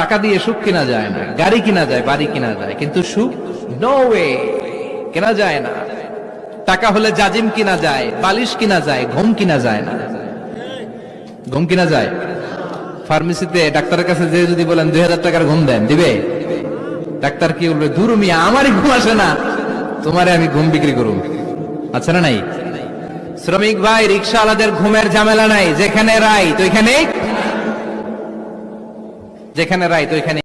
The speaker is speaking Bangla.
টাকা দিয়ে সুখ কিনা যায় না, গাড়ি কিনা যায়, বাড়ি কিনা যায়, কিন্তু সুখ নো ওয়ে কেনা যায় না। টাকা হলে জাজিম কিনা যায়, বালিশ কিনা যায়, ঘুম কিনা যায় না। ঘুম কিনা যায়? ফার্মেসিতে ডাক্তারের কাছে যে যদি বলেন, দুই হাজার টাকার ঘুম দেন, দিবে? ডাক্তার কি বলবে মিয়া, আমারই ঘুম আসে না। তোমারে আমি ঘুম বিক্রি করুন আচ্ছা না নাই? শ্রমিক ভাই, রিক্সাওয়ালাদের ঘুমের ঝামেলা নাই, যেখানে রাই তো এখানে যেখানে রাইত তো এখানে